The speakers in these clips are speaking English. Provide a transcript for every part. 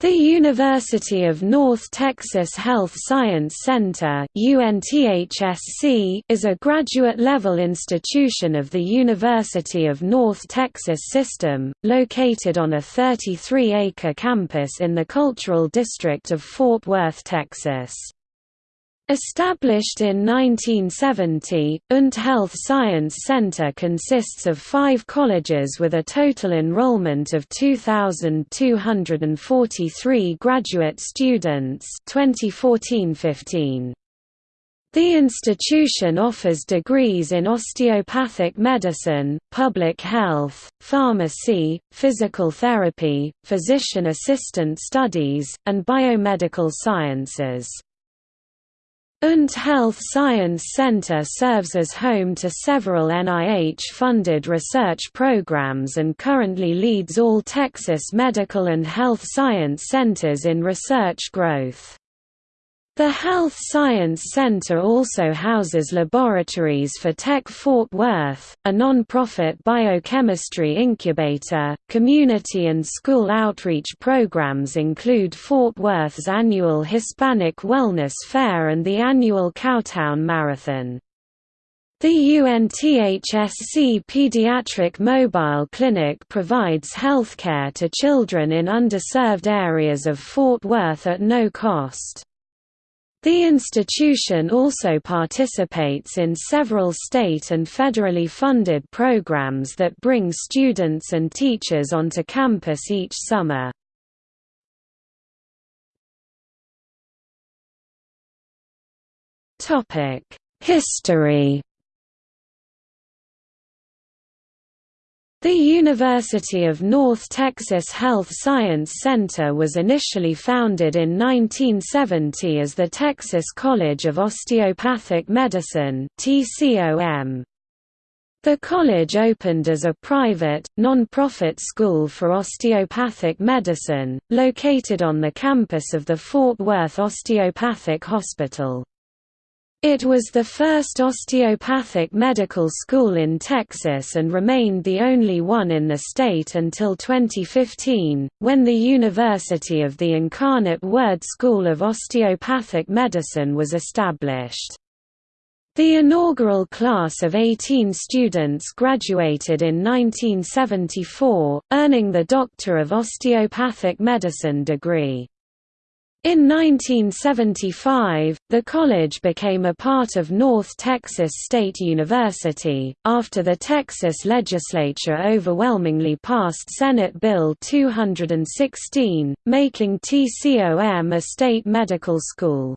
The University of North Texas Health Science Center is a graduate-level institution of the University of North Texas System, located on a 33-acre campus in the Cultural District of Fort Worth, Texas. Established in 1970, UNT Health Science Center consists of five colleges with a total enrollment of 2,243 graduate students 2014-15. The institution offers degrees in osteopathic medicine, public health, pharmacy, physical therapy, physician assistant studies, and biomedical sciences. UNT Health Science Center serves as home to several NIH-funded research programs and currently leads all Texas medical and health science centers in research growth. The Health Science Center also houses laboratories for Tech Fort Worth, a non-profit biochemistry incubator. Community and school outreach programs include Fort Worth's annual Hispanic Wellness Fair and the annual Cowtown Marathon. The UNTHSC Pediatric Mobile Clinic provides healthcare to children in underserved areas of Fort Worth at no cost. The institution also participates in several state and federally funded programs that bring students and teachers onto campus each summer. History The University of North Texas Health Science Center was initially founded in 1970 as the Texas College of Osteopathic Medicine The college opened as a private, non-profit school for osteopathic medicine, located on the campus of the Fort Worth Osteopathic Hospital. It was the first osteopathic medical school in Texas and remained the only one in the state until 2015, when the University of the Incarnate Word School of Osteopathic Medicine was established. The inaugural class of 18 students graduated in 1974, earning the Doctor of Osteopathic Medicine degree. In 1975, the college became a part of North Texas State University, after the Texas legislature overwhelmingly passed Senate Bill 216, making TCOM a state medical school.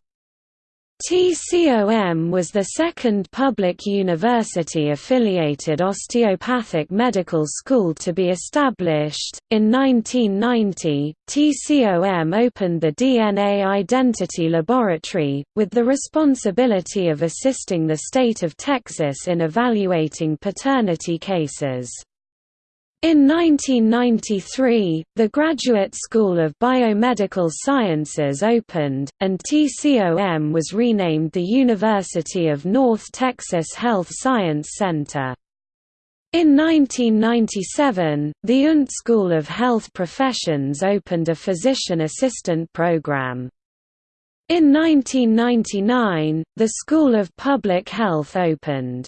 TCOM was the second public university-affiliated osteopathic medical school to be established. In 1990, TCOM opened the DNA Identity Laboratory, with the responsibility of assisting the state of Texas in evaluating paternity cases. In 1993, the Graduate School of Biomedical Sciences opened, and TCOM was renamed the University of North Texas Health Science Center. In 1997, the UNT School of Health Professions opened a physician assistant program. In 1999, the School of Public Health opened.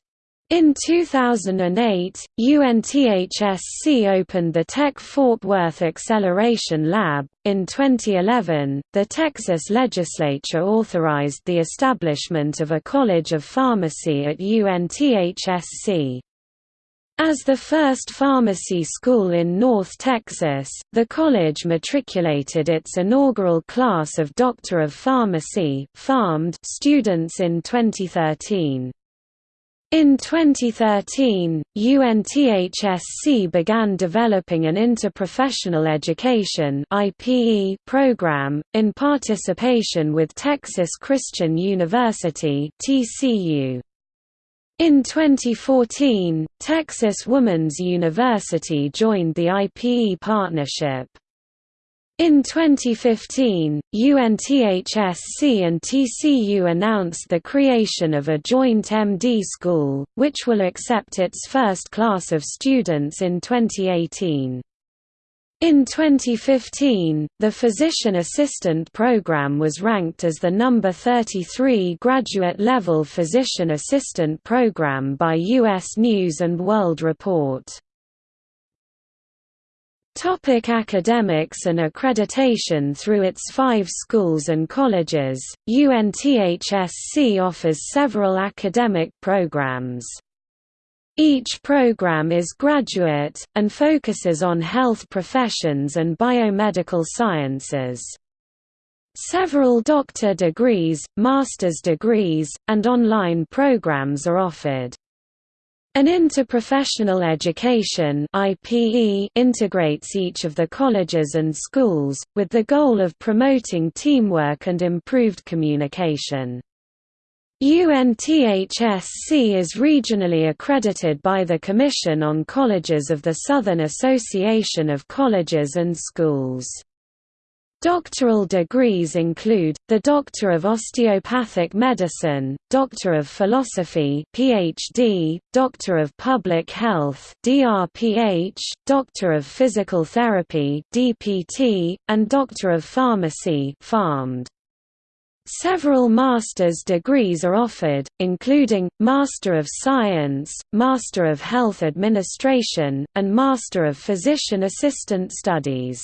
In 2008, UNTHSC opened the Tech Fort Worth Acceleration Lab. In 2011, the Texas legislature authorized the establishment of a College of Pharmacy at UNTHSC. As the first pharmacy school in North Texas, the college matriculated its inaugural class of Doctor of Pharmacy students in 2013. In 2013, UNTHSC began developing an interprofessional education program, in participation with Texas Christian University In 2014, Texas Woman's University joined the IPE partnership. In 2015, UNTHSC and TCU announced the creation of a joint MD school, which will accept its first class of students in 2018. In 2015, the Physician Assistant Program was ranked as the number 33 graduate-level physician assistant program by U.S. News & World Report. Topic academics and accreditation Through its five schools and colleges, UNTHSC offers several academic programs. Each program is graduate, and focuses on health professions and biomedical sciences. Several doctor degrees, master's degrees, and online programs are offered. An interprofessional education IPE integrates each of the colleges and schools, with the goal of promoting teamwork and improved communication. UNTHSC is regionally accredited by the Commission on Colleges of the Southern Association of Colleges and Schools. Doctoral degrees include, the Doctor of Osteopathic Medicine, Doctor of Philosophy PhD, Doctor of Public Health DRPH, Doctor of Physical Therapy DPT, and Doctor of Pharmacy PharmD. Several master's degrees are offered, including, Master of Science, Master of Health Administration, and Master of Physician Assistant Studies.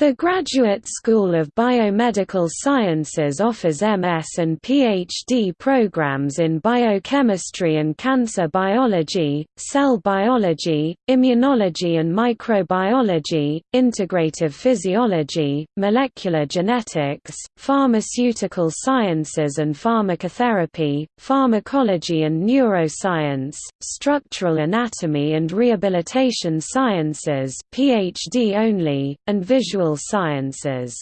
The Graduate School of Biomedical Sciences offers MS and PhD programs in biochemistry and cancer biology, cell biology, immunology and microbiology, integrative physiology, molecular genetics, pharmaceutical sciences and pharmacotherapy, pharmacology and neuroscience, structural anatomy and rehabilitation sciences PhD only, and visual sciences.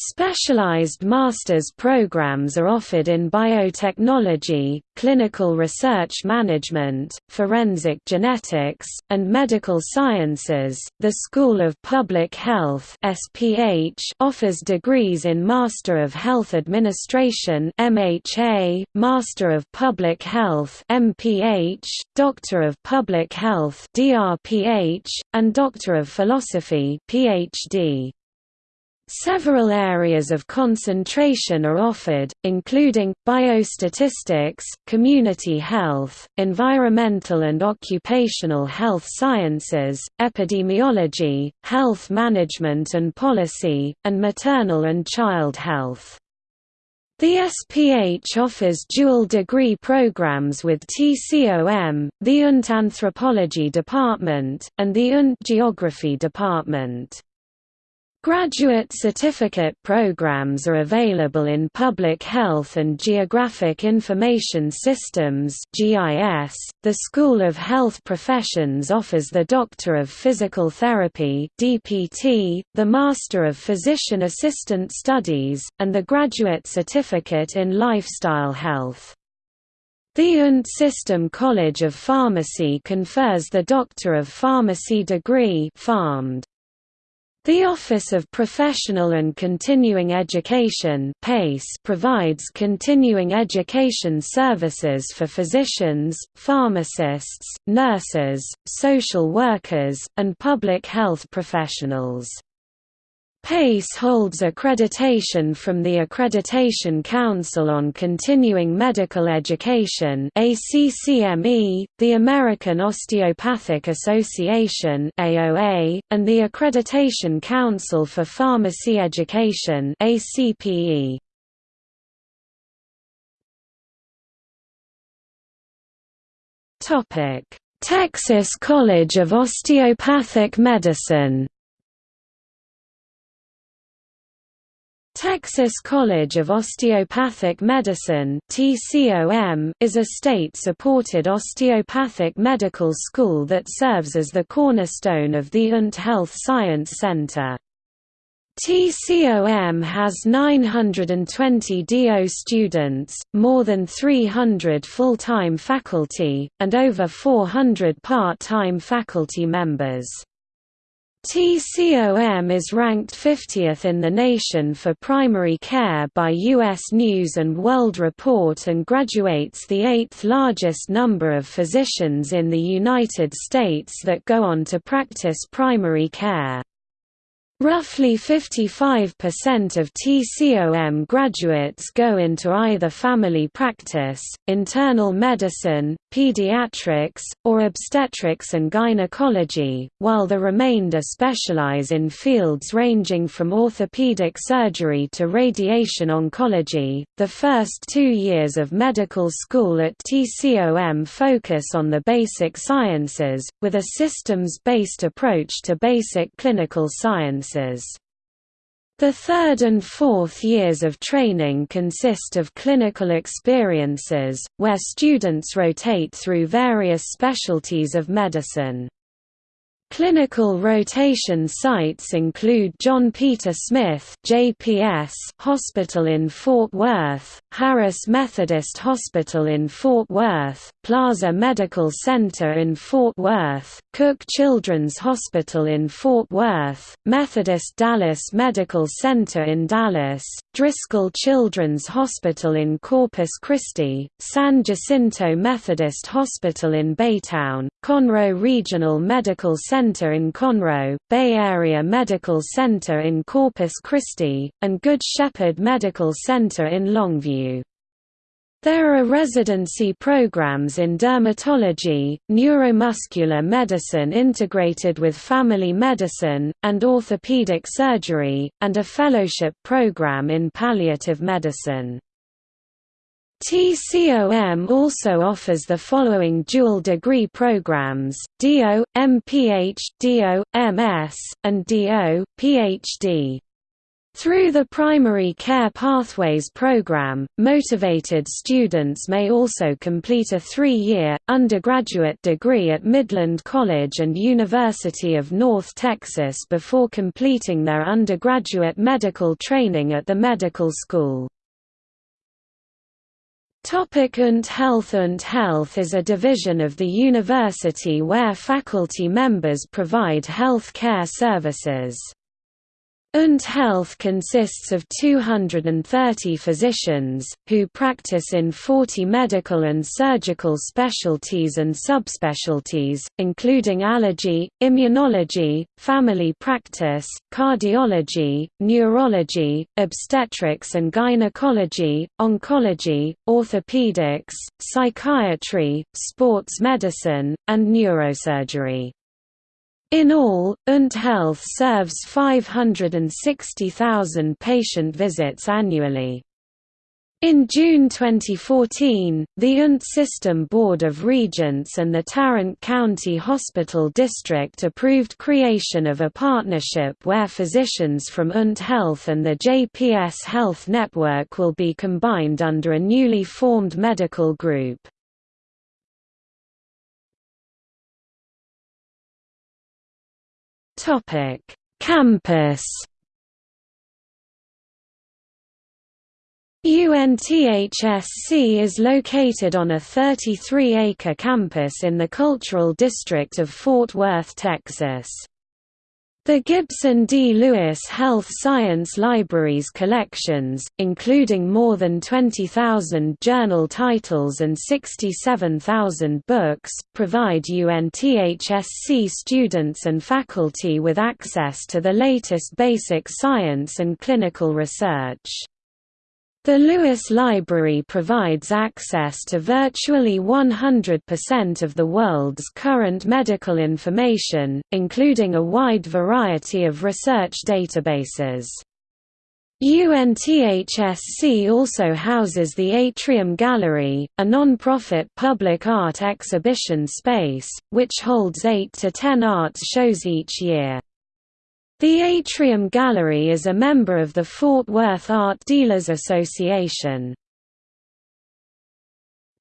Specialized master's programs are offered in biotechnology, clinical research management, forensic genetics, and medical sciences. The School of Public Health (SPH) offers degrees in Master of Health Administration (MHA), Master of Public Health (MPH), Doctor of Public Health (DRPH), and Doctor of Philosophy (PhD). Several areas of concentration are offered, including, biostatistics, community health, environmental and occupational health sciences, epidemiology, health management and policy, and maternal and child health. The SPH offers dual degree programs with TCOM, the UNT Anthropology Department, and the UNT Geography Department. Graduate certificate programs are available in Public Health and Geographic Information Systems (GIS). The School of Health Professions offers the Doctor of Physical Therapy (DPT), the Master of Physician Assistant Studies, and the Graduate Certificate in Lifestyle Health. The UNT System College of Pharmacy confers the Doctor of Pharmacy degree (PharmD). The Office of Professional and Continuing Education provides continuing education services for physicians, pharmacists, nurses, social workers, and public health professionals. PACE holds accreditation from the Accreditation Council on Continuing Medical Education ACCME, the American Osteopathic Association AOA, and the Accreditation Council for Pharmacy Education ACPE. Texas College of Osteopathic Medicine Texas College of Osteopathic Medicine is a state-supported osteopathic medical school that serves as the cornerstone of the UNT Health Science Center. TCOM has 920 DO students, more than 300 full-time faculty, and over 400 part-time faculty members. TCOM is ranked 50th in the nation for primary care by U.S. News & World Report and graduates the eighth largest number of physicians in the United States that go on to practice primary care. Roughly 55% of TCOM graduates go into either family practice, internal medicine, pediatrics, or obstetrics and gynecology, while the remainder specialize in fields ranging from orthopedic surgery to radiation oncology. The first two years of medical school at TCOM focus on the basic sciences, with a systems based approach to basic clinical science The third and fourth years of training consist of clinical experiences, where students rotate through various specialties of medicine. Clinical rotation sites include John Peter Smith JPS Hospital in Fort Worth, Harris Methodist Hospital in Fort Worth, Plaza Medical Center in Fort Worth, Cook Children's Hospital in Fort Worth, Methodist Dallas Medical Center in Dallas, Driscoll Children's Hospital in Corpus Christi, San Jacinto Methodist Hospital in Baytown, Conroe Regional Medical Center in Conroe, Bay Area Medical Center in Corpus Christi, and Good Shepherd Medical Center in Longview. There are residency programs in dermatology, neuromuscular medicine integrated with family medicine, and orthopedic surgery, and a fellowship program in palliative medicine. TCOM also offers the following dual degree programs, DO, MPH, DO, MS, and DO, PhD. Through the Primary Care Pathways program, motivated students may also complete a three-year, undergraduate degree at Midland College and University of North Texas before completing their undergraduate medical training at the medical school. Topic UNT Health UNT Health is a division of the university where faculty members provide health care services. UNT Health consists of 230 physicians, who practice in 40 medical and surgical specialties and subspecialties, including allergy, immunology, family practice, cardiology, neurology, obstetrics and gynecology, oncology, orthopedics, psychiatry, sports medicine, and neurosurgery. In all, UNT Health serves 560,000 patient visits annually. In June 2014, the UNT System Board of Regents and the Tarrant County Hospital District approved creation of a partnership where physicians from UNT Health and the JPS Health Network will be combined under a newly formed medical group. Topic: Campus. UNTHSC is located on a 33-acre campus in the cultural district of Fort Worth, Texas. The Gibson D. Lewis Health Science Library's collections, including more than 20,000 journal titles and 67,000 books, provide UNTHSC students and faculty with access to the latest basic science and clinical research. The Lewis Library provides access to virtually 100% of the world's current medical information, including a wide variety of research databases. UNTHSC also houses the Atrium Gallery, a non-profit public art exhibition space, which holds 8 to 10 arts shows each year. The Atrium Gallery is a member of the Fort Worth Art Dealers Association.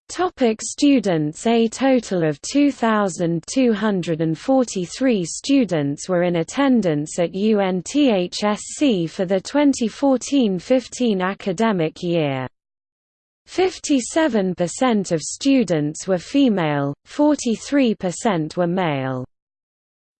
Topic students A total of 2,243 students were in attendance at UNTHSC for the 2014–15 academic year. 57% of students were female, 43% were male.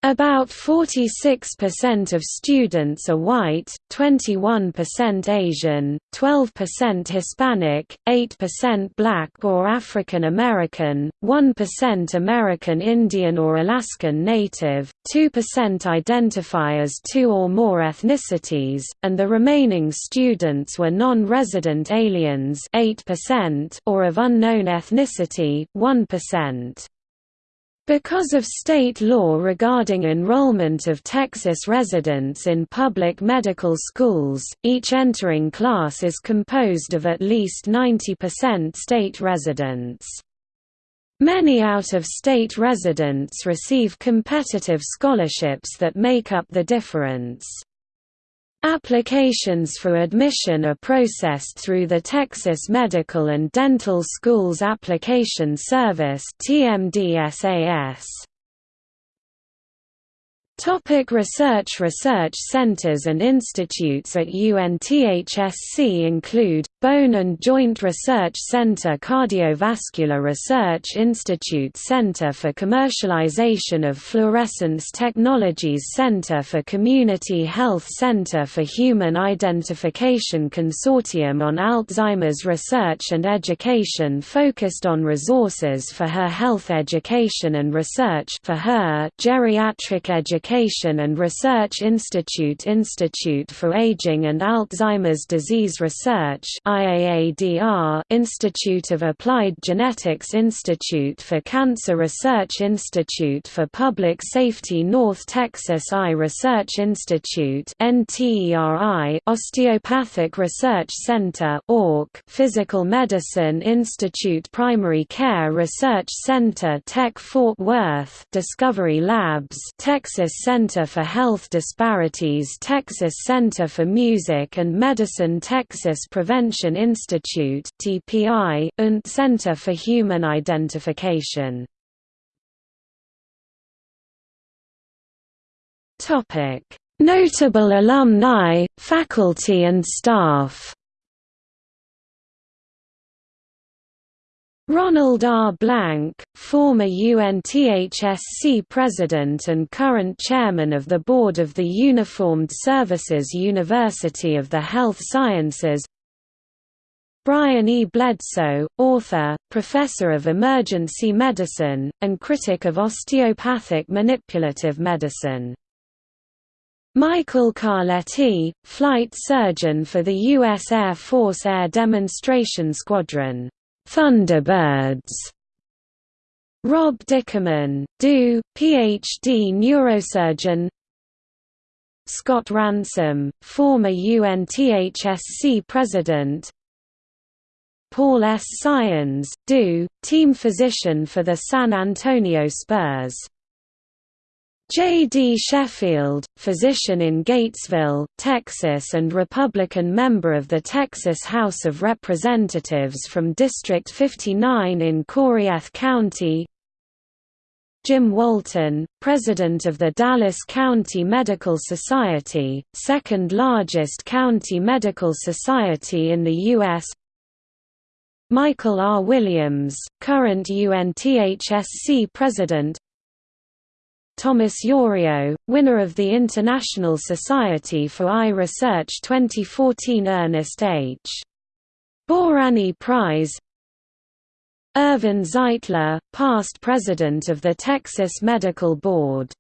About 46% of students are white, 21% Asian, 12% Hispanic, 8% Black or African American, 1% American Indian or Alaskan Native, 2% identify as two or more ethnicities, and the remaining students were non-resident aliens 8% or of unknown ethnicity 1%. Because of state law regarding enrollment of Texas residents in public medical schools, each entering class is composed of at least 90% state residents. Many out-of-state residents receive competitive scholarships that make up the difference. Applications for admission are processed through the Texas Medical and Dental Schools Application Service TMDSAS. Topic research Research centers and institutes at UNTHSC include, Bone and Joint Research Center Cardiovascular Research Institute Center for Commercialization of Fluorescence Technologies Center for Community Health Center for Human Identification Consortium on Alzheimer's Research and Education focused on resources for her health education and research for her geriatric education Education and Research Institute Institute for Aging and Alzheimer's Disease Research Institute of Applied Genetics Institute for Cancer Research Institute for Public Safety North Texas Eye Research Institute Osteopathic Research Center Physical Medicine Institute Primary Care Research Center Tech Fort Worth Discovery Labs Texas Center for Health Disparities Texas Center for Music and Medicine Texas Prevention Institute TPI, and Center for Human Identification. Notable alumni, faculty and staff Ronald R. Blanck, former UNTHSC president and current chairman of the board of the Uniformed Services University of the Health Sciences Brian E. Bledsoe, author, professor of emergency medicine, and critic of osteopathic manipulative medicine. Michael Carletti, flight surgeon for the U.S. Air Force Air Demonstration Squadron Thunderbirds. Rob Dickerman, DO, Ph.D. neurosurgeon Scott Ransom, former UNTHSC president Paul S. Saenz, DO, team physician for the San Antonio Spurs J. D. Sheffield, physician in Gatesville, Texas and Republican member of the Texas House of Representatives from District 59 in Coryell County Jim Walton, president of the Dallas County Medical Society, second largest county medical society in the U.S. Michael R. Williams, current UNTHSC president Thomas Yorio, winner of the International Society for Eye Research 2014 Ernest H. Bárány Prize Irvin Zeitler, past president of the Texas Medical Board